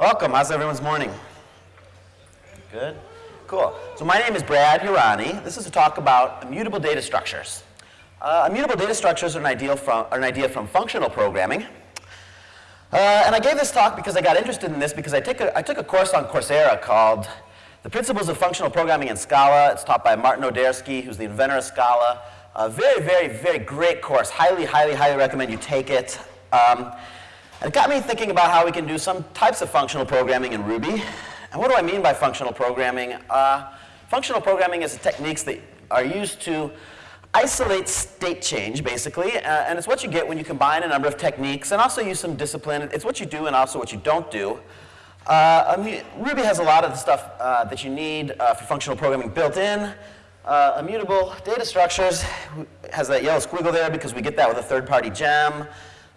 Welcome. How's everyone's morning? Good? Cool. So my name is Brad Urani. This is a talk about immutable data structures. Uh, immutable data structures are an, from, are an idea from functional programming. Uh, and I gave this talk because I got interested in this because I took a course on Coursera called The Principles of Functional Programming in Scala. It's taught by Martin Odersky, who's the inventor of Scala. A very, very, very great course. Highly, highly, highly recommend you take it. Um, it got me thinking about how we can do some types of functional programming in Ruby. And what do I mean by functional programming? Uh, functional programming is techniques that are used to isolate state change, basically, uh, and it's what you get when you combine a number of techniques and also use some discipline. It's what you do and also what you don't do. Uh, Ruby has a lot of the stuff uh, that you need uh, for functional programming built in. Uh, immutable data structures has that yellow squiggle there because we get that with a third-party gem.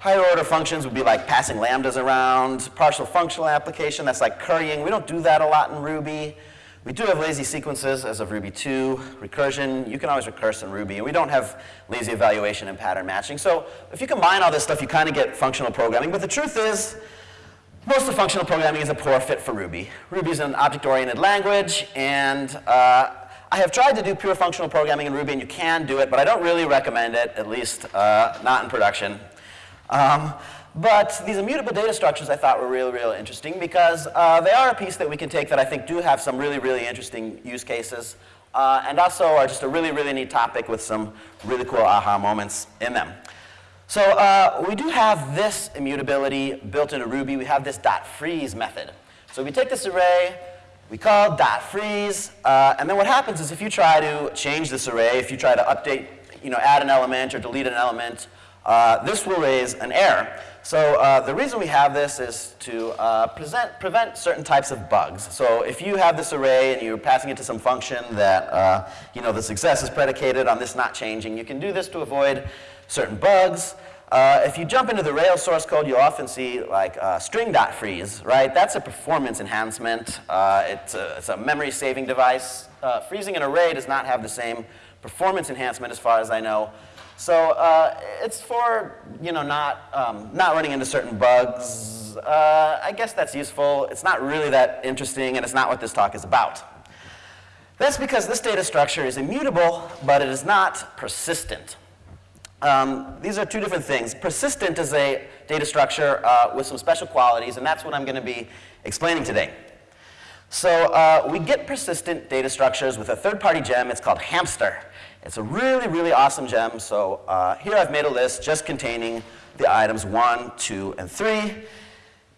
Higher order functions would be like passing lambdas around. Partial functional application, that's like currying. We don't do that a lot in Ruby. We do have lazy sequences as of Ruby 2. Recursion, you can always recurse in Ruby. And we don't have lazy evaluation and pattern matching. So if you combine all this stuff, you kind of get functional programming. But the truth is, most of functional programming is a poor fit for Ruby. Ruby is an object-oriented language, and uh, I have tried to do pure functional programming in Ruby, and you can do it, but I don't really recommend it, at least uh, not in production. Um, but these immutable data structures I thought were really, really interesting because uh, they are a piece that we can take that I think do have some really, really interesting use cases uh, and also are just a really, really neat topic with some really cool aha moments in them. So uh, we do have this immutability built into Ruby. We have this dot freeze method. So we take this array, we call dot freeze, uh, and then what happens is if you try to change this array, if you try to update, you know, add an element or delete an element, uh, this will raise an error. So uh, the reason we have this is to uh, present, prevent certain types of bugs. So if you have this array and you're passing it to some function that, uh, you know, the success is predicated on this not changing, you can do this to avoid certain bugs. Uh, if you jump into the Rails source code, you'll often see like uh, string.freeze, right? That's a performance enhancement. it's, a, it's a memory saving device. freezing an array does not have the same performance enhancement as far as I know so uh, it's for you know not um, not running into certain bugs. Uh, I guess that's useful. It's not really that interesting, and it's not what this talk is about. That's because this data structure is immutable, but it is not persistent. Um, these are two different things. Persistent is a data structure uh, with some special qualities, and that's what I'm going to be explaining today. So uh, we get persistent data structures with a third-party gem. It's called Hamster. It's a really, really awesome gem. So uh, here I've made a list just containing the items 1, 2, and 3.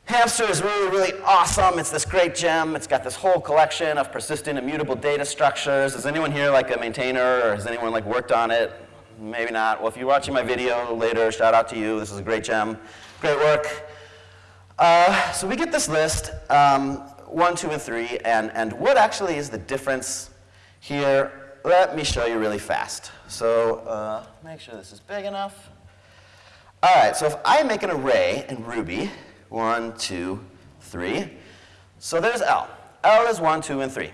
Hamster is really, really awesome. It's this great gem. It's got this whole collection of persistent immutable data structures. Is anyone here like a maintainer or has anyone like worked on it? Maybe not. Well, if you're watching my video later, shout out to you. This is a great gem. Great work. Uh, so we get this list, um, 1, 2, and 3, and, and what actually is the difference here let me show you really fast. So uh, make sure this is big enough. All right, so if I make an array in Ruby, one, two, three, so there's L. L is one, two, and three.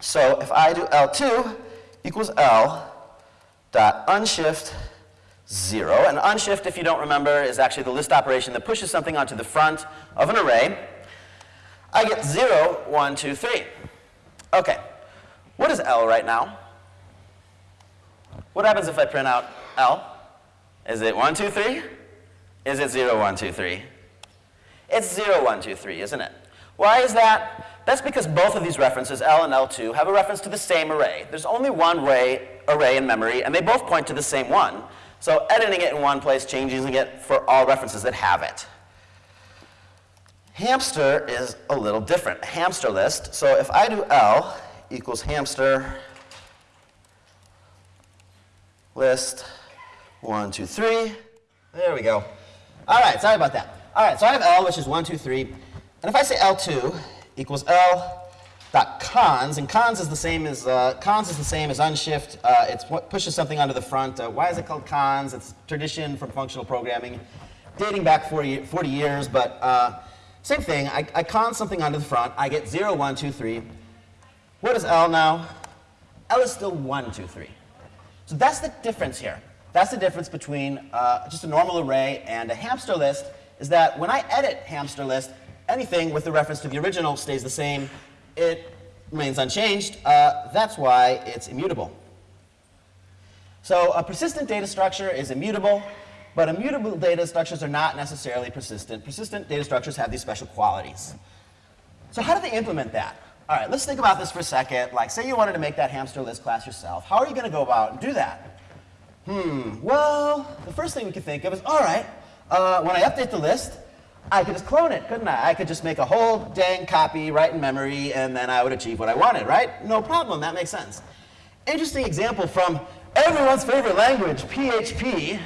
So if I do L2 equals L dot unshift zero, and unshift, if you don't remember, is actually the list operation that pushes something onto the front of an array. I get zero, one, two, three. Okay, what is L right now? What happens if I print out L? Is it 1, 2, 3? Is it 0, 1, 2, 3? It's 0, 1, 2, 3, isn't it? Why is that? That's because both of these references, L and L2, have a reference to the same array. There's only one array, array in memory, and they both point to the same one. So editing it in one place, changing it for all references that have it. Hamster is a little different. Hamster list, so if I do L equals hamster list one, two, three. There we go. All right, sorry about that. All right, so I have L, which is one, two, three. And if I say L2 equals L dot cons, and cons is the same as uh, cons is the same as unshift. Uh, it's what pushes something onto the front. Uh, why is it called cons? It's tradition from functional programming, dating back 40, 40 years. But uh, same thing. I, I con something onto the front. I get 0, 1, 2, 3. What is L now? L is still 1, 2, 3. So that's the difference here. That's the difference between uh, just a normal array and a hamster list, is that when I edit hamster list, anything with the reference to the original stays the same. It remains unchanged. Uh, that's why it's immutable. So a persistent data structure is immutable, but immutable data structures are not necessarily persistent. Persistent data structures have these special qualities. So how do they implement that? All right, let's think about this for a second. Like, say you wanted to make that hamster list class yourself. How are you going to go about and do that? Hmm, well, the first thing we could think of is, all right, uh, when I update the list, I could just clone it, couldn't I? I could just make a whole dang copy right in memory, and then I would achieve what I wanted, right? No problem, that makes sense. Interesting example from everyone's favorite language, PHP,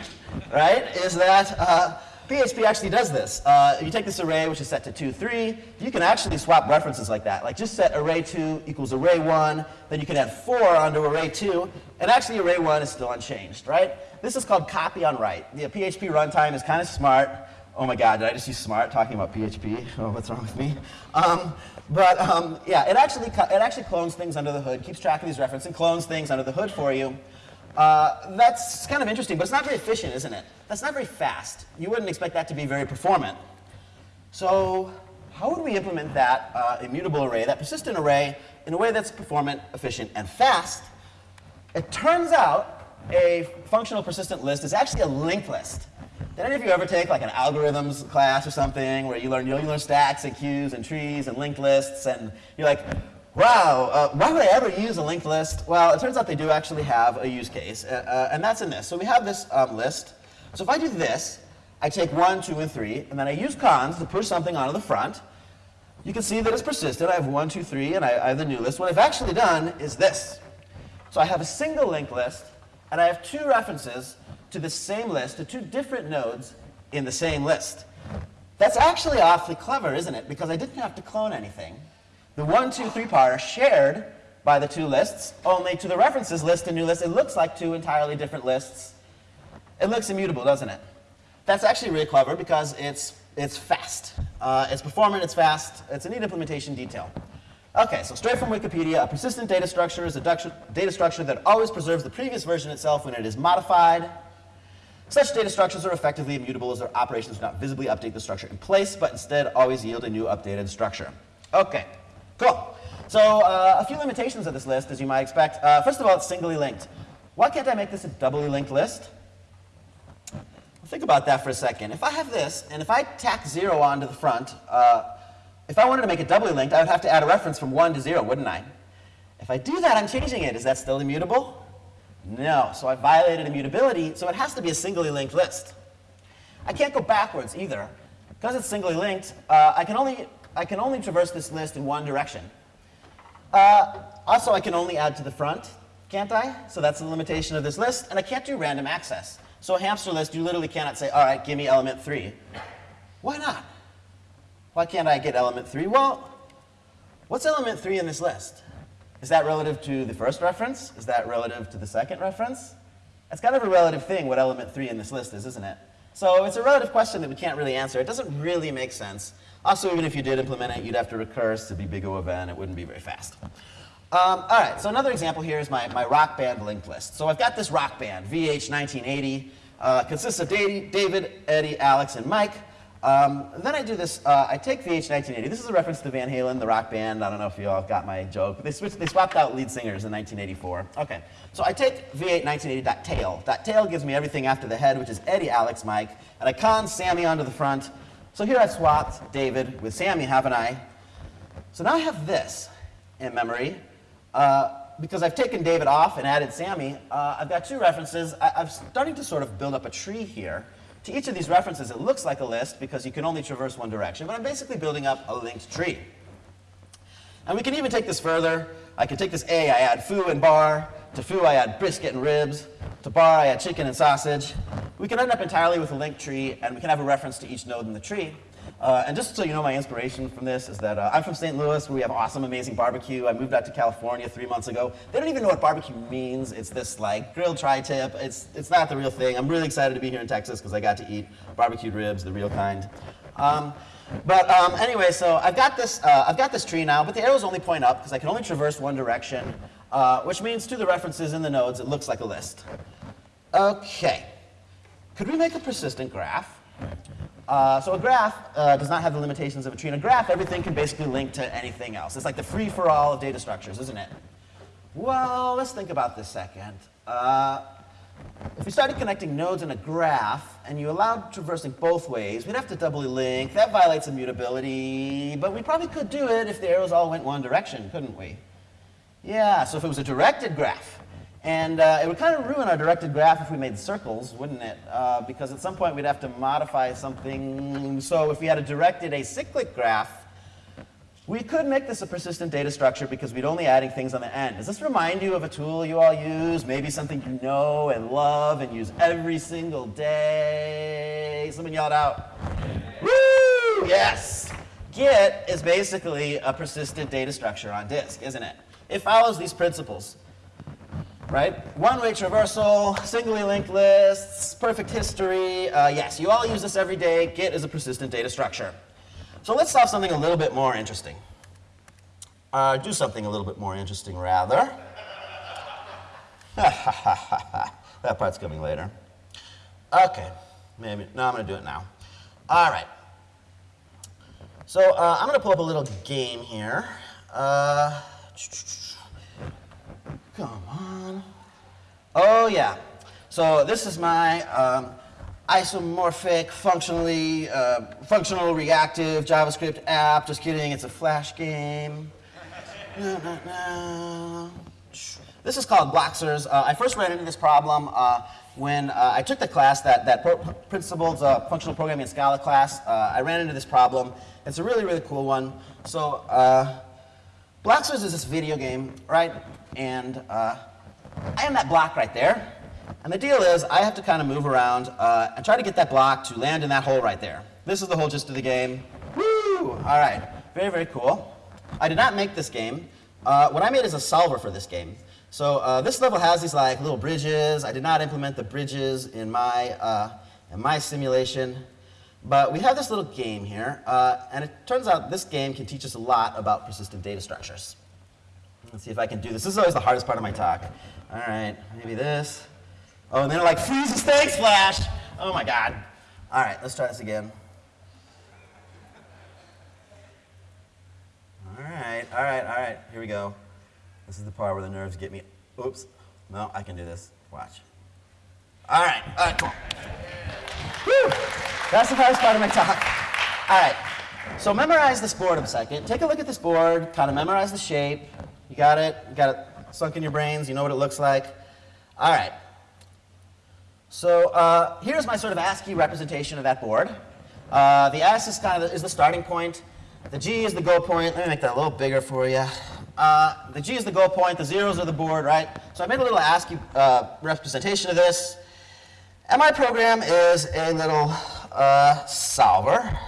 right, is that uh, PHP actually does this. Uh, if you take this array, which is set to 2, 3, you can actually swap references like that. Like just set array 2 equals array 1, then you can add 4 onto array 2, and actually array 1 is still unchanged, right? This is called copy on write. The PHP runtime is kind of smart. Oh my god, did I just use smart talking about PHP? Oh, what's wrong with me? Um, but um, yeah, it actually, it actually clones things under the hood, keeps track of these references, and clones things under the hood for you. Uh, that's kind of interesting, but it's not very efficient, isn't it? That's not very fast. You wouldn't expect that to be very performant. So how would we implement that uh, immutable array, that persistent array, in a way that's performant, efficient, and fast? It turns out a functional persistent list is actually a linked list. Did any of you ever take like an algorithms class or something where you learn, you, learn stacks and queues and trees and linked lists and you're like, wow, uh, why would I ever use a linked list? Well, it turns out they do actually have a use case, uh, uh, and that's in this. So we have this um, list. So if I do this, I take 1, 2, and 3, and then I use cons to push something onto the front. You can see that it's persistent. I have 1, 2, 3, and I, I have the new list. What I've actually done is this. So I have a single linked list, and I have two references to the same list, to two different nodes in the same list. That's actually awfully clever, isn't it? Because I didn't have to clone anything. The 1, 2, 3 part are shared by the two lists, only to the references list and new list, it looks like two entirely different lists. It looks immutable, doesn't it? That's actually really clever because it's, it's fast. Uh, it's performant, it's fast, it's a neat implementation detail. Okay, so straight from Wikipedia, a persistent data structure is a data structure that always preserves the previous version itself when it is modified. Such data structures are effectively immutable as their operations do not visibly update the structure in place, but instead always yield a new updated structure. Okay, cool. So uh, a few limitations of this list, as you might expect. Uh, first of all, it's singly linked. Why can't I make this a doubly linked list? think about that for a second. If I have this, and if I tack 0 onto the front, uh, if I wanted to make it doubly linked, I would have to add a reference from 1 to 0, wouldn't I? If I do that, I'm changing it. Is that still immutable? No, so I violated immutability, so it has to be a singly linked list. I can't go backwards either. Because it's singly linked, uh, I, can only, I can only traverse this list in one direction. Uh, also, I can only add to the front, can't I? So that's the limitation of this list, and I can't do random access. So a hamster list, you literally cannot say, all right, give me element 3. Why not? Why can't I get element 3? Well, what's element 3 in this list? Is that relative to the first reference? Is that relative to the second reference? That's kind of a relative thing, what element 3 in this list is, isn't it? So it's a relative question that we can't really answer. It doesn't really make sense. Also, even if you did implement it, you'd have to recurse to be big O of n. It wouldn't be very fast. Um, all right, so another example here is my, my rock band linked list. So I've got this rock band, VH 1980, uh, consists of David, Eddie, Alex, and Mike. Um, then I do this, uh, I take VH 1980. This is a reference to Van Halen, the rock band. I don't know if you all got my joke. They, switched, they swapped out lead singers in 1984. Okay, so I take VH 1980.tail. That tail gives me everything after the head, which is Eddie, Alex, Mike. And I con Sammy onto the front. So here I've swapped David with Sammy, haven't I? So now I have this in memory. Uh, because I've taken David off and added Sammy, uh, I've got two references. I, I'm starting to sort of build up a tree here. To each of these references, it looks like a list because you can only traverse one direction, but I'm basically building up a linked tree. And we can even take this further. I can take this A, I add foo and bar. To foo, I add brisket and ribs. To bar, I add chicken and sausage. We can end up entirely with a linked tree, and we can have a reference to each node in the tree. Uh, and just so you know, my inspiration from this is that uh, I'm from St. Louis, where we have awesome, amazing barbecue. I moved out to California three months ago. They don't even know what barbecue means. It's this like grilled tri-tip. It's, it's not the real thing. I'm really excited to be here in Texas because I got to eat barbecued ribs, the real kind. Um, but um, anyway, so I've got this, uh, I've got this tree now, but the arrows only point up because I can only traverse one direction, uh, which means to the references in the nodes, it looks like a list. Okay. Could we make a persistent graph? Uh, so a graph uh, does not have the limitations of a tree. In a graph, everything can basically link to anything else. It's like the free-for-all of data structures, isn't it? Well, let's think about this second. Uh, if we started connecting nodes in a graph and you allowed traversing both ways, we'd have to doubly link. That violates immutability, but we probably could do it if the arrows all went one direction, couldn't we? Yeah, so if it was a directed graph, and uh, it would kind of ruin our directed graph if we made circles, wouldn't it? Uh, because at some point we'd have to modify something. So if we had a directed acyclic graph, we could make this a persistent data structure because we'd only adding things on the end. Does this remind you of a tool you all use? Maybe something you know and love and use every single day? Someone yelled out. Woo! Yes! Git is basically a persistent data structure on disk, isn't it? It follows these principles right? One-way traversal, singly linked lists, perfect history. Uh, yes, you all use this every day. Git is a persistent data structure. So let's solve something a little bit more interesting. Uh, do something a little bit more interesting, rather. that part's coming later. Okay, maybe. No, I'm going to do it now. All right. So uh, I'm going to pull up a little game here. Uh, Come on. Oh, yeah. So this is my um, isomorphic, functionally, uh, functional reactive JavaScript app. Just kidding, it's a Flash game. This is called Bloxorz. Uh, I first ran into this problem uh, when uh, I took the class, that, that pro Principles uh, Functional Programming in Scala class. Uh, I ran into this problem. It's a really, really cool one. So uh, Bloxorz is this video game, right? and uh, I am that block right there. And the deal is, I have to kind of move around uh, and try to get that block to land in that hole right there. This is the whole gist of the game. Woo! All right, very, very cool. I did not make this game. Uh, what I made is a solver for this game. So uh, this level has these like little bridges. I did not implement the bridges in my, uh, in my simulation. But we have this little game here, uh, and it turns out this game can teach us a lot about persistent data structures. Let's see if I can do this. This is always the hardest part of my talk. All right, maybe this. Oh, and then it like freezes. Thanks, Flash. Oh my God. All right, let's try this again. All right, all right, all right. Here we go. This is the part where the nerves get me. Oops. No, I can do this. Watch. All right, all right, cool. Whew. That's the hardest part of my talk. All right. So memorize this board a second. Take a look at this board, kind of memorize the shape. You got it? You got it sunk in your brains? You know what it looks like? All right. So uh, here's my sort of ASCII representation of that board. Uh, the S is kind of the, is the starting point. The G is the goal point. Let me make that a little bigger for you. Uh, the G is the goal point. The zeros are the board, right? So I made a little ASCII uh, representation of this. And my program is a little uh, solver.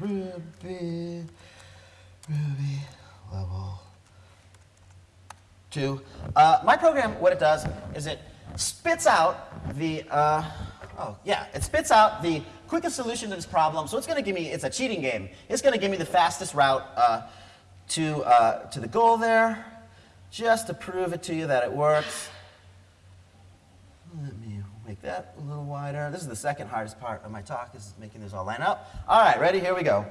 Ruby. Ruby level two. Uh, my program, what it does is it spits out the, uh, oh yeah, it spits out the quickest solution to this problem. So it's going to give me, it's a cheating game. It's going to give me the fastest route uh, to, uh, to the goal there, just to prove it to you that it works. Let me make that a little wider. This is the second hardest part of my talk, is making this all line up. All right, ready? Here we go.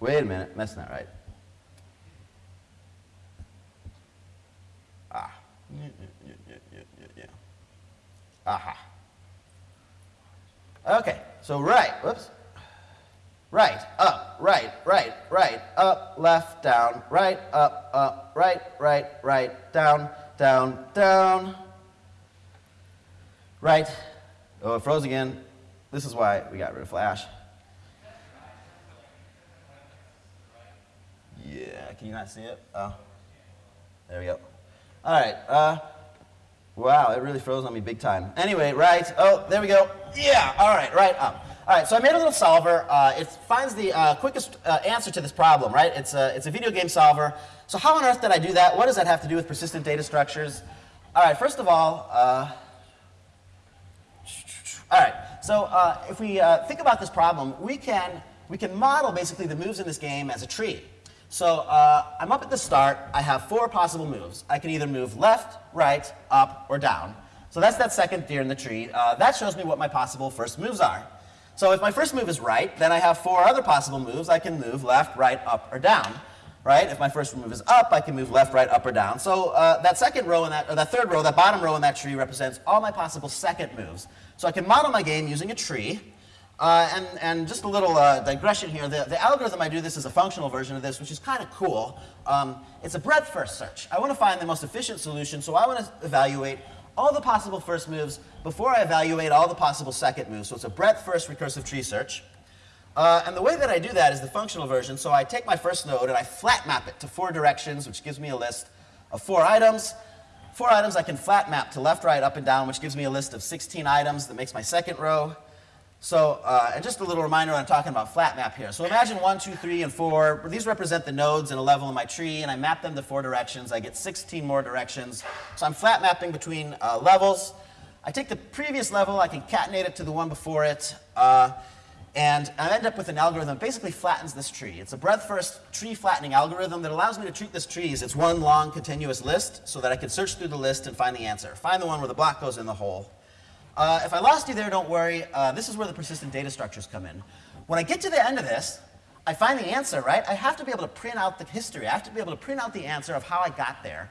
Wait a minute, that's not right. Yeah, yeah, yeah, yeah, yeah. Aha. Okay, so right, whoops. Right, up, right, right, right, up, left, down, right, up, up, right, right, right, down, down, down. Right. Oh, it froze again. This is why we got rid of Flash. Yeah, can you not see it? Oh, there we go. All right. Uh, wow, it really froze on me big time. Anyway, right. Oh, there we go. Yeah. All right. Right up. All right. So I made a little solver. Uh, it finds the uh, quickest uh, answer to this problem. Right. It's a it's a video game solver. So how on earth did I do that? What does that have to do with persistent data structures? All right. First of all. Uh, all right. So uh, if we think about this problem, we can we can model basically the moves in this game as a tree. So uh, I'm up at the start. I have four possible moves. I can either move left, right, up, or down. So that's that second tier in the tree. Uh, that shows me what my possible first moves are. So if my first move is right, then I have four other possible moves. I can move left, right, up, or down. Right? If my first move is up, I can move left, right, up, or down. So uh, that second row that, or that third row, that bottom row in that tree represents all my possible second moves. So I can model my game using a tree. Uh, and, and just a little uh, digression here, the, the algorithm I do this is a functional version of this, which is kind of cool. Um, it's a breadth first search. I want to find the most efficient solution, so I want to evaluate all the possible first moves before I evaluate all the possible second moves. So it's a breadth first recursive tree search. Uh, and the way that I do that is the functional version. So I take my first node and I flat map it to four directions, which gives me a list of four items. Four items I can flat map to left, right, up, and down, which gives me a list of 16 items that makes my second row. So, uh, and just a little reminder, I'm talking about flat map here. So imagine one, two, three, and four. These represent the nodes in a level in my tree, and I map them to four directions. I get 16 more directions. So I'm flat mapping between uh, levels. I take the previous level, I concatenate it to the one before it, uh, and I end up with an algorithm that basically flattens this tree. It's a breadth-first tree flattening algorithm that allows me to treat this tree as it's one long continuous list so that I can search through the list and find the answer. Find the one where the block goes in the hole. Uh, if I lost you there, don't worry. Uh, this is where the persistent data structures come in. When I get to the end of this, I find the answer, right? I have to be able to print out the history. I have to be able to print out the answer of how I got there.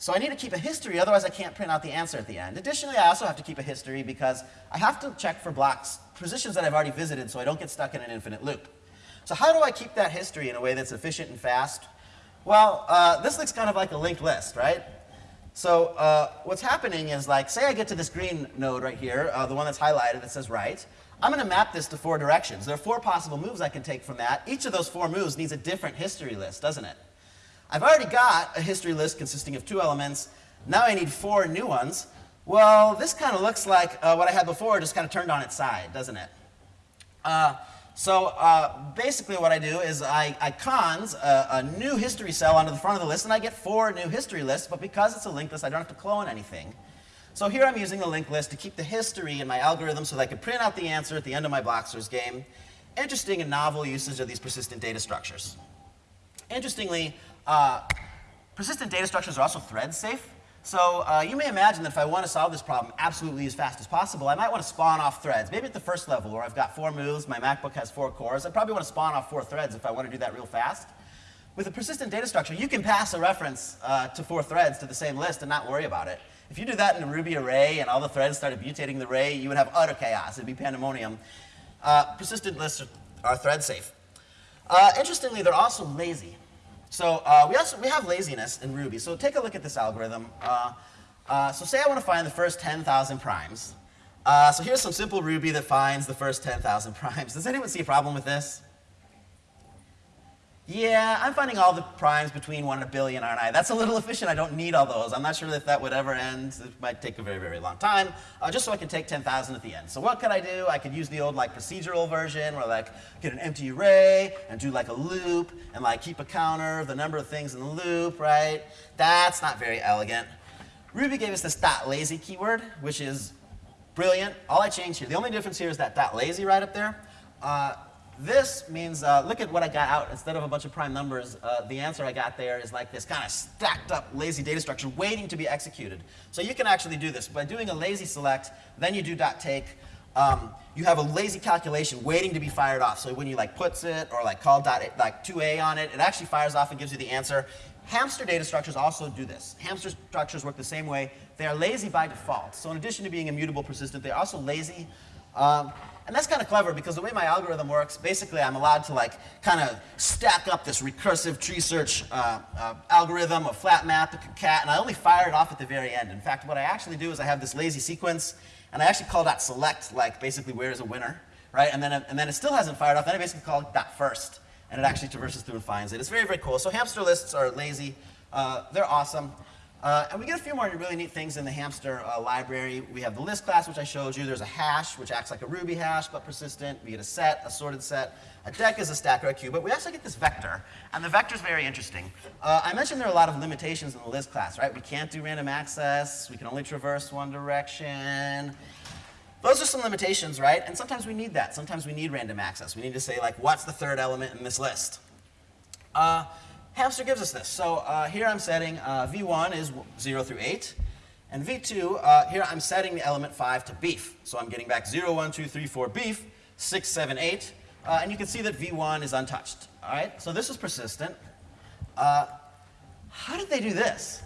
So I need to keep a history, otherwise I can't print out the answer at the end. Additionally, I also have to keep a history because I have to check for blocks, positions that I've already visited so I don't get stuck in an infinite loop. So how do I keep that history in a way that's efficient and fast? Well, uh, this looks kind of like a linked list, right? So uh, what's happening is like, say I get to this green node right here, uh, the one that's highlighted that says right. I'm going to map this to four directions. There are four possible moves I can take from that. Each of those four moves needs a different history list, doesn't it? I've already got a history list consisting of two elements. Now I need four new ones. Well, this kind of looks like uh, what I had before, just kind of turned on its side, doesn't it? Uh, so uh, basically what I do is I, I cons a, a, new history cell onto the front of the list, and I get four new history lists, but because it's a linked list, I don't have to clone anything. So here I'm using the linked list to keep the history in my algorithm so that I can print out the answer at the end of my Bloxorz game. Interesting and novel usage of these persistent data structures. Interestingly, uh, persistent data structures are also thread safe. So uh, you may imagine that if I want to solve this problem absolutely as fast as possible, I might want to spawn off threads. Maybe at the first level where I've got four moves, my MacBook has four cores, I probably want to spawn off four threads if I want to do that real fast. With a persistent data structure, you can pass a reference uh, to four threads to the same list and not worry about it. If you do that in a Ruby array and all the threads started mutating the array, you would have utter chaos. It'd be pandemonium. Uh, persistent lists are, are thread safe. Uh, interestingly, they're also lazy. So uh, we also we have laziness in Ruby. So take a look at this algorithm. Uh, uh, so say I want to find the first 10,000 primes. Uh, so here's some simple Ruby that finds the first 10,000 primes. Does anyone see a problem with this? Yeah, I'm finding all the primes between 1 and a billion, aren't I? That's a little efficient. I don't need all those. I'm not sure if that would ever end. It might take a very, very long time, uh, just so I can take 10,000 at the end. So what could I do? I could use the old like procedural version where like get an empty array and do like a loop and like keep a counter of the number of things in the loop, right? That's not very elegant. Ruby gave us this dot lazy keyword, which is brilliant. All I changed here, the only difference here is that dot lazy right up there. Uh, this means, uh, look at what I got out. Instead of a bunch of prime numbers, uh, the answer I got there is like this kind of stacked up lazy data structure waiting to be executed. So you can actually do this. By doing a lazy select, then you do dot take, um, you have a lazy calculation waiting to be fired off. So when you like puts it or like call dot like 2a on it, it actually fires off and gives you the answer. Hamster data structures also do this. Hamster structures work the same way. They are lazy by default. So in addition to being immutable persistent, they're also lazy. Um, and that's kind of clever because the way my algorithm works, basically I'm allowed to like kind of stack up this recursive tree search uh, uh, algorithm, a flat map, a cat, and I only fire it off at the very end. In fact, what I actually do is I have this lazy sequence, and I actually call that select, like basically where is a winner, right? And then, it, and then it still hasn't fired off, then I basically call that first, and it actually traverses through and finds it. It's very, very cool. So hamster lists are lazy. Uh, they're awesome. Uh, and we get a few more really neat things in the hamster uh, library. We have the list class, which I showed you. There's a hash, which acts like a Ruby hash, but persistent. We get a set, a sorted set. A deque is a stack or a queue, but we actually get this vector. And the vector is very interesting. Uh, I mentioned there are a lot of limitations in the list class, right? We can't do random access. We can only traverse one direction. Those are some limitations, right? And sometimes we need that. Sometimes we need random access. We need to say, like, what's the third element in this list? Hamster gives us this. So uh, here I'm setting uh, v1 is 0 through 8. And V2, uh, here I'm setting the element 5 to beef. So I'm getting back 0, 1, 2, 3, 4 beef, 6, 7, 8. Uh, and you can see that V1 is untouched. All right, so this is persistent. Uh, how did they do this?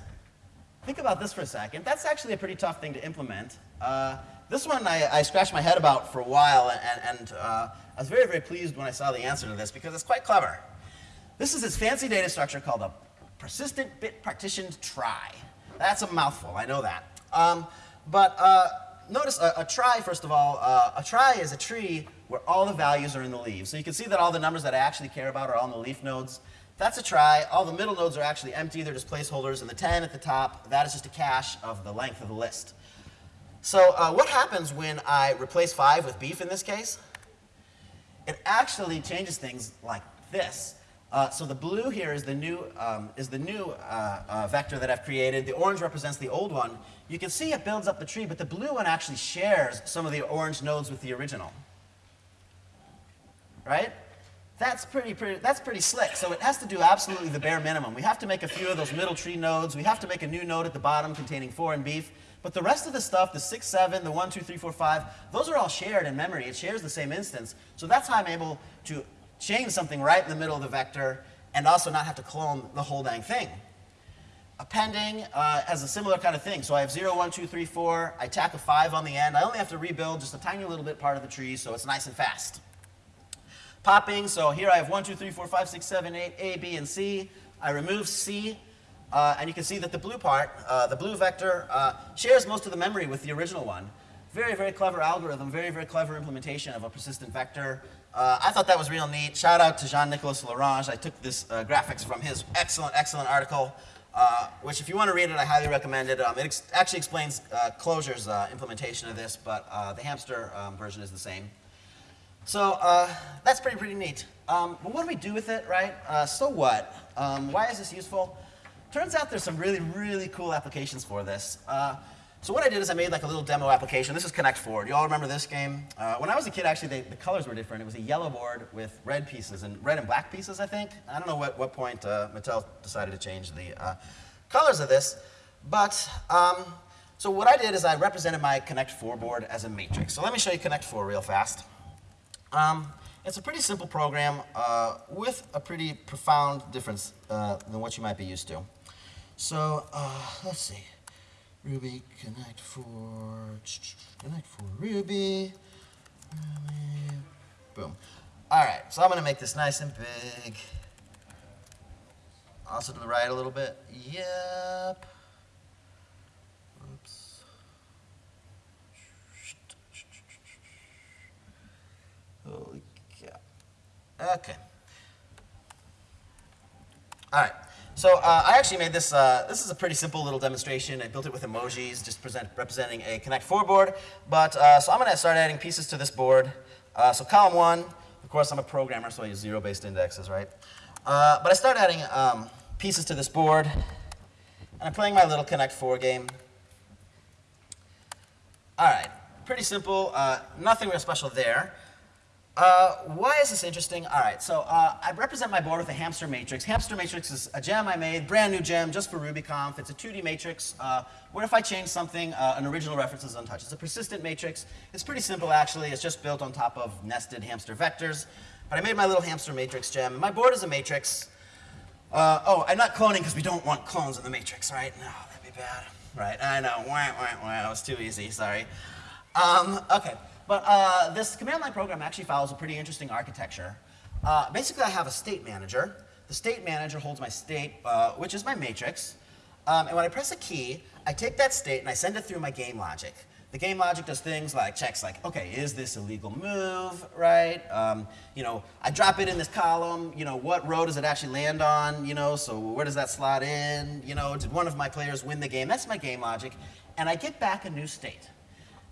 Think about this for a second. That's actually a pretty tough thing to implement. Uh, this one I, I, scratched my head about for a while, and, and I was very, very pleased when I saw the answer to this because it's quite clever. This is this fancy data structure called a persistent bit partitioned trie. That's a mouthful, I know that. Um, but uh, notice a, a, trie, first of all, uh, a trie is a tree where all the values are in the leaves. So you can see that all the numbers that I actually care about are in the leaf nodes. That's a trie. All the middle nodes are actually empty. They're just placeholders. And the 10 at the top, that is just a cache of the length of the list. So uh, what happens when I replace 5 with beef in this case? It actually changes things like this. Uh, so the blue here is the new, um, is the new uh, uh, vector that I've created. The orange represents the old one. You can see it builds up the tree, but the blue one actually shares some of the orange nodes with the original. Right? That's pretty, pretty, that's pretty slick. So it has to do absolutely the bare minimum. We have to make a few of those middle tree nodes. We have to make a new node at the bottom containing 4 and beef. But the rest of the stuff, the 6, 7, the 1, 2, 3, 4, 5, those are all shared in memory. It shares the same instance. So that's how I'm able to change something right in the middle of the vector and also not have to clone the whole dang thing. Appending uh, has a similar kind of thing. So I have 0, 1, 2, 3, 4. I tack a 5 on the end. I only have to rebuild just a tiny little bit part of the tree, so it's nice and fast. Popping, so here I have 1, 2, 3, 4, 5, 6, 7, 8, A, B, and C. I remove C, uh, and you can see that the blue part, uh, the blue vector, uh, shares most of the memory with the original one. Very, very clever algorithm, very, very clever implementation of a persistent vector. Uh, I thought that was real neat. Shout out to Jean Niklas L'orange. I took this uh, graphics from his excellent, excellent article, uh, which if you want to read it, I highly recommend it. Um, it ex actually explains Clojure's implementation of this, but the hamster um, version is the same. So uh, that's pretty, pretty neat. Um, but what do we do with it, right? Uh, so what? Um, why is this useful? Turns out there's some really, really cool applications for this. So what I did is I made like a little demo application. This is Connect Four. Do you all remember this game? Uh, when I was a kid, actually, they, the colors were different. It was a yellow board with red pieces, and red and black pieces, I think. I don't know what, what point uh, Mattel decided to change the uh, colors of this. But, um, so what I did is I represented my Connect Four board as a matrix. So let me show you Connect Four real fast. Um, it's a pretty simple program uh, with a pretty profound difference uh, than what you might be used to. So uh, let's see. Ruby connect for connect for Ruby. Ruby. Boom. All right, so I'm to make this nice and big. Also to the right a little bit. Yep. Holy cow. Okay. All right. So uh, I actually made this, uh, this is a pretty simple little demonstration. I built it with emojis, just present, representing a Connect 4 board. But, uh, so I'm going to start adding pieces to this board. Uh, so column one, of course, I'm a programmer, so I use zero-based indexes, right? Uh, but I start adding um, pieces to this board. And I'm playing my little Connect 4 game. All right, pretty simple, uh, nothing real special there. Uh, why is this interesting? All right, so uh, I represent my board with a hamster matrix. Hamster matrix is a gem I made, brand new gem, just for RubyConf. It's a 2D matrix uh, where if I change something, uh, an original reference is untouched. It's a persistent matrix. It's pretty simple, actually. It's just built on top of nested hamster vectors. But I made my little hamster matrix gem. My board is a matrix. Uh, oh, I'm not cloning because we don't want clones in the matrix, right? No, that'd be bad. Right, I know. Wah, wah, wah. It was too easy, sorry. Um, okay. But uh, this command line program actually follows a pretty interesting architecture. Uh, basically, I have a state manager. The state manager holds my state, uh, which is my matrix. Um, and when I press a key, I take that state and I send it through my game logic. The game logic does things like checks like, okay, is this a legal move, right? Um, you know, I drop it in this column, you know, what row does it actually land on, you know, so where does that slot in, you know, did one of my players win the game? That's my game logic. And I get back a new state.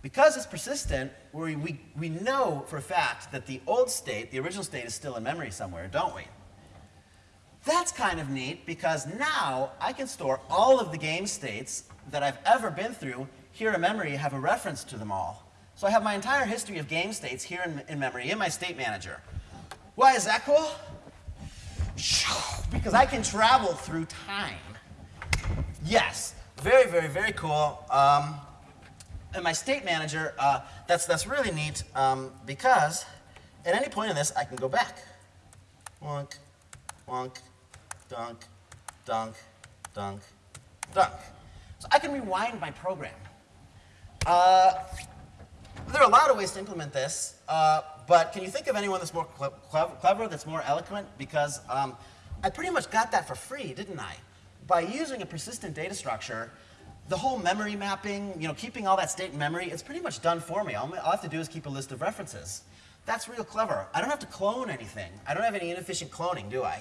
Because it's persistent, we, we, we know for a fact that the old state, the original state, is still in memory somewhere, don't we? That's kind of neat because now I can store all of the game states that I've ever been through here in memory, have a reference to them all. So I have my entire history of game states here in, in memory in my state manager. Why is that cool? Because I can travel through time. Yes, very, very, very cool. Um, and my state manager, uh, that's, that's really neat um, because at any point in this, I can go back. Wonk, wonk, dunk, dunk, dunk, dunk. So I can rewind my program. Uh, there are a lot of ways to implement this, uh, but can you think of anyone that's more clever, that's more eloquent? Because um, I pretty much got that for free, didn't I? By using a persistent data structure, the whole memory mapping, you know, keeping all that state in memory, it's pretty much done for me. All I have to do is keep a list of references. That's real clever. I don't have to clone anything. I don't have any inefficient cloning, do I?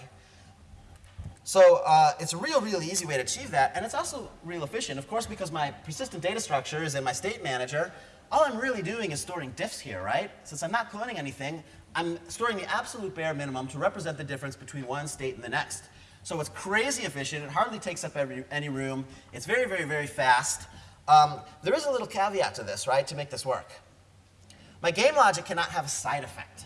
So uh, it's a real, real easy way to achieve that, and it's also real efficient. Of course, because my persistent data structure is in my state manager, all I'm really doing is storing diffs here, right? Since I'm not cloning anything, I'm storing the absolute bare minimum to represent the difference between one state and the next. So it's crazy efficient. It hardly takes up every, any room. It's very, very, very fast. Um, there is a little caveat to this, right, to make this work. My game logic cannot have a side effect.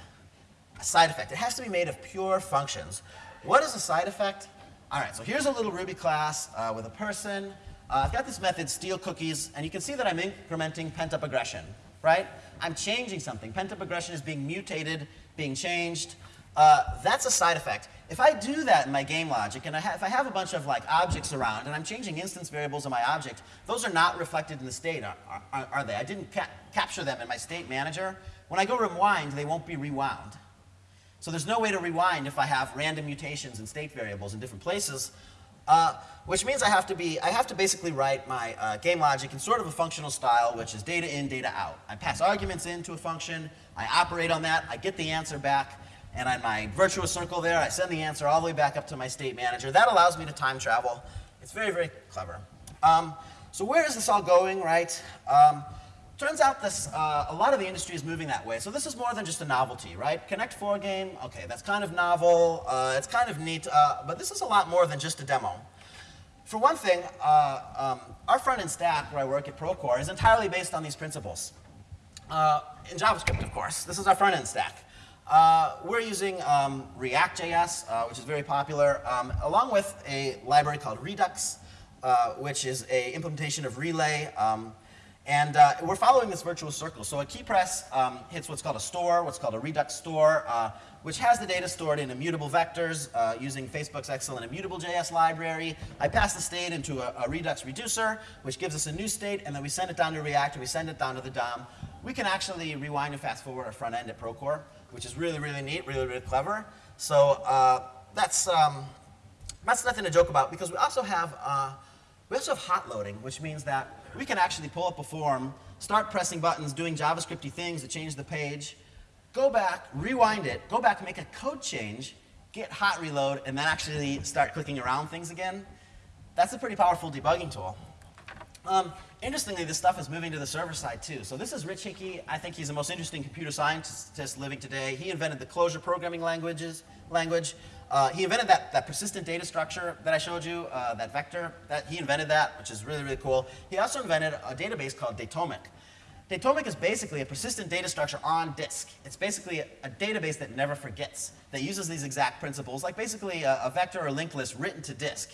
A side effect. It has to be made of pure functions. What is a side effect? All right, so here's a little Ruby class uh, with a person. Uh, I've got this method, steal cookies, and you can see that I'm incrementing pent-up aggression, right? I'm changing something. Pent-up aggression is being mutated, being changed. Uh, that's a side effect. If I do that in my game logic, and I if I have a bunch of like objects around, and I'm changing instance variables in my object, those are not reflected in the state, are, are, are they? I didn't ca capture them in my state manager. When I go rewind, they won't be rewound. So there's no way to rewind if I have random mutations in state variables in different places, uh, which means I have to be, I have to basically write my uh, game logic in sort of a functional style, which is data in, data out. I pass arguments into a function, I operate on that, I get the answer back, and on my virtuous circle there, I send the answer all the way back up to my state manager. That allows me to time travel. It's very, very clever. Um, so where is this all going, right? Um, turns out this, uh, a lot of the industry is moving that way. So this is more than just a novelty, right? Connect 4 game, okay, that's kind of novel. Uh, it's kind of neat, uh, but this is a lot more than just a demo. For one thing, uh, um, our front-end stack, where I work at Procore, is entirely based on these principles. Uh, in JavaScript, of course. This is our front-end stack. Uh, we're using um, React.js, uh, which is very popular, um, along with a library called Redux, uh, which is a implementation of Relay. Um, and uh, we're following this virtuous circle. So a key press um, hits what's called a store, what's called a Redux store, uh, which has the data stored in immutable vectors uh, using Facebook's excellent immutable.js library. I pass the state into a, a Redux reducer, which gives us a new state, and then we send it down to React, and we send it down to the DOM. We can actually rewind and fast forward our front end at Procore which is really, really neat, really, really clever. So uh, that's, um, that's nothing to joke about because we also have uh, we also have hot loading, which means that we can actually pull up a form, start pressing buttons, doing JavaScripty things to change the page, go back, rewind it, go back, make a code change, get hot reload, and then actually start clicking around things again. That's a pretty powerful debugging tool. Um, interestingly, this stuff is moving to the server side too. So this is Rich Hickey. I think he's the most interesting computer scientist living today. He invented the Clojure programming languages, language. Uh, he invented that, that persistent data structure that I showed you, uh, that vector. That, he invented that, which is really, really cool. He also invented a database called Datomic. Datomic is basically a persistent data structure on disk. It's basically a, a database that never forgets, that uses these exact principles, like basically a, a vector or linked list written to disk.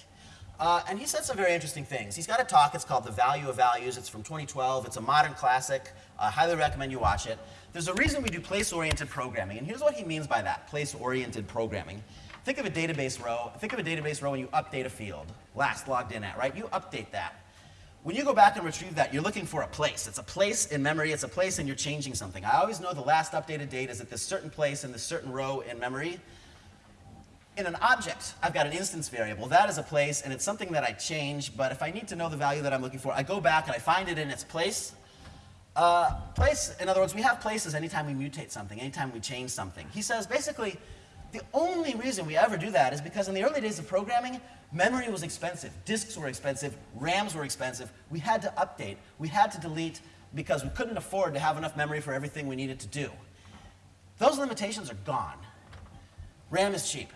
Uh, and he said some very interesting things. He's got a talk, it's called The Value of Values. It's from 2012. It's a modern classic. I uh, highly recommend you watch it. There's a reason we do place-oriented programming, and here's what he means by that, place-oriented programming. Think of a database row. Think of a database row when you update a field, last logged in at, right? You update that. When you go back and retrieve that, you're looking for a place. It's a place in memory, it's a place and you're changing something. I always know the last updated date is at this certain place in this certain row in memory in an object, I've got an instance variable. That is a place, and it's something that I change, but if I need to know the value that I'm looking for, I go back and I find it in its place. Uh, place, in other words, we have places anytime we mutate something, anytime we change something. He says basically, the only reason we ever do that is because in the early days of programming, memory was expensive, disks were expensive, RAMs were expensive. We had to update, we had to delete because we couldn't afford to have enough memory for everything we needed to do. Those limitations are gone. RAM is cheap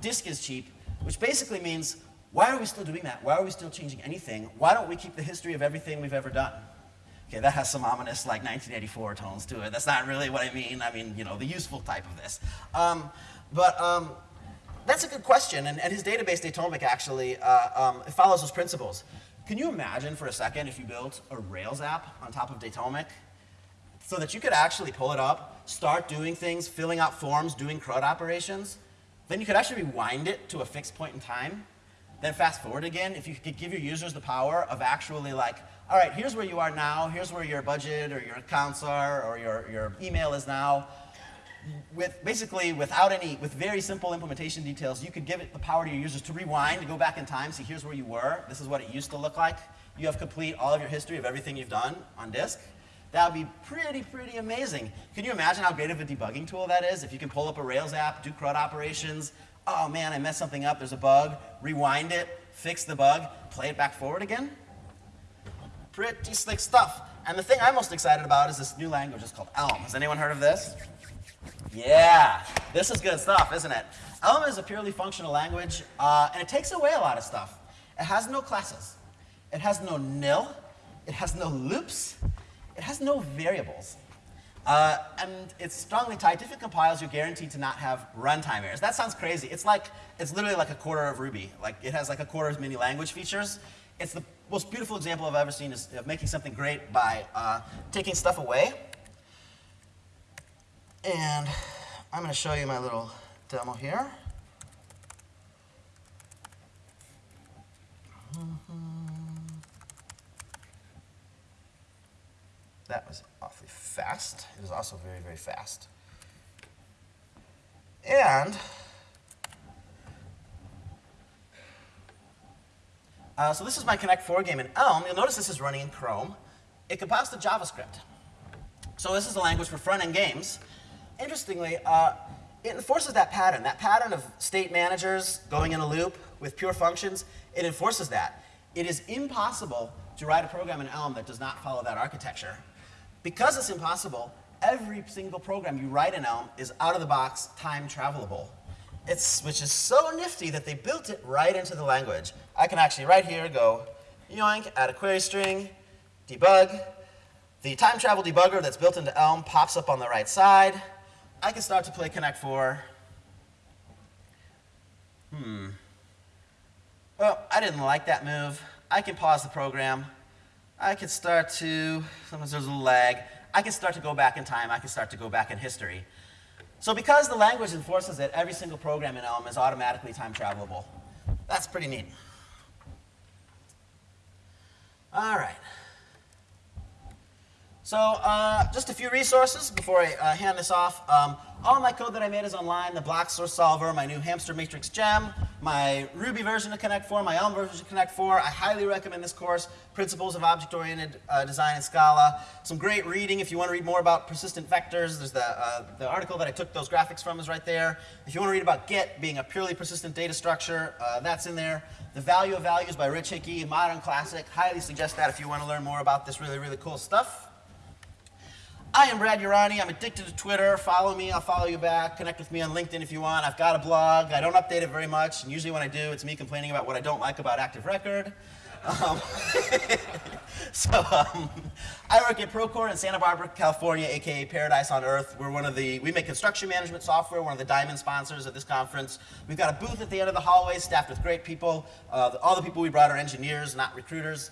disk is cheap, which basically means why are we still doing that? Why are we still changing anything? Why don't we keep the history of everything we've ever done? Okay, that has some ominous like 1984 tones to it. That's not really what I mean. I mean, you know, the useful type of this. Um, but um, that's a good question, and, and his database, Datomic, actually uh, um, follows those principles. Can you imagine for a second if you built a Rails app on top of Datomic so that you could actually pull it up, start doing things, filling out forms, doing CRUD operations, then you could actually rewind it to a fixed point in time, then fast forward again, if you could give your users the power of actually like, all right, here's where you are now, here's where your budget or your accounts are, or your, your email is now, with basically without any, with very simple implementation details, you could give it the power to your users to rewind, to go back in time, see here's where you were, this is what it used to look like. You have complete all of your history of everything you've done on disk. That would be pretty, pretty amazing. Can you imagine how great of a debugging tool that is? If you can pull up a Rails app, do CRUD operations, oh man, I messed something up, there's a bug, rewind it, fix the bug, play it back forward again. Pretty slick stuff. And the thing I'm most excited about is this new language. It's called Elm. Has anyone heard of this? Yeah, this is good stuff, isn't it? Elm is a purely functional language, uh, and it takes away a lot of stuff. It has no classes. It has no nil. It has no loops. It has no variables. Uh, and it's strongly typed. If it compiles, you're guaranteed to not have runtime errors. That sounds crazy. It's like, it's literally like a quarter of Ruby. Like, it has like a quarter as many language features. It's the most beautiful example I've ever seen is of making something great by uh, taking stuff away. And I'm going to show you my little demo here. That was awfully fast. It was also very, very fast. And uh, so this is my Connect 4 game in Elm. You'll notice this is running in Chrome. It compiles to JavaScript. So this is a language for front-end games. Interestingly, uh, it enforces that pattern, that pattern of state managers going in a loop with pure functions. It enforces that. It is impossible to write a program in Elm that does not follow that architecture. Because it's impossible, every single program you write in Elm is out of the box time travelable. It's, which is so nifty that they built it right into the language. I can actually right here go yoink, add a query string, debug. The time travel debugger that's built into Elm pops up on the right side. I can start to play Connect 4. Hmm. Well, I didn't like that move. I can pause the program. I can start to, sometimes there's a little lag, I can start to go back in time, I can start to go back in history. So because the language enforces it, every single program in Elm is automatically time travelable. That's pretty neat. All right. So uh, just a few resources before I uh, hand this off. Um, all my code that I made is online, the Bloxorz solver, my new hamster matrix gem, my Ruby version of Connect 4, my Elm version of Connect 4. I highly recommend this course, Principles of Object-Oriented uh, Design in Scala. Some great reading if you want to read more about persistent vectors. There's the, uh, the article that I took those graphics from is right there. If you want to read about Git being a purely persistent data structure, uh, that's in there. The Value of Values by Rich Hickey, modern classic. Highly suggest that if you want to learn more about this really, really cool stuff. I am Brad Urani. I'm addicted to Twitter. Follow me, I'll follow you back. Connect with me on LinkedIn if you want. I've got a blog. I don't update it very much, and usually when I do, it's me complaining about what I don't like about Active Record. Um, so um, I work at Procore in Santa Barbara, California, aka Paradise on Earth. We're one of the, we make construction management software, one of the diamond sponsors of this conference. We've got a booth at the end of the hallway staffed with great people. Uh, all the people we brought are engineers, not recruiters.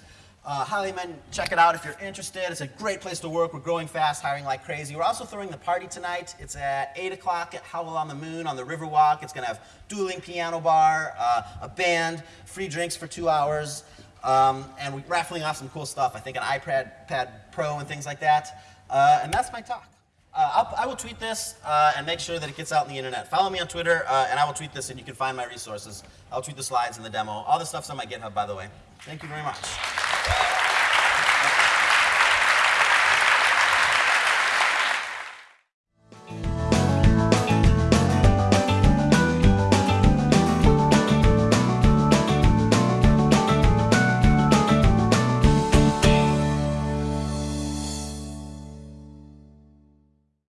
Uh, recommend check it out if you're interested. It's a great place to work. We're growing fast, hiring like crazy. We're also throwing the party tonight. It's at 8 o'clock at Howl on the Moon on the Riverwalk. It's going to have dueling piano bar, uh, a band, free drinks for two hours, um, and we're raffling off some cool stuff. I think an iPad Pad Pro and things like that. Uh, and that's my talk. Uh, I will tweet this uh, and make sure that it gets out in the internet. Follow me on Twitter, uh, and I will tweet this, and you can find my resources. I'll tweet the slides and the demo. All the stuff's on my GitHub, by the way. Thank you very much.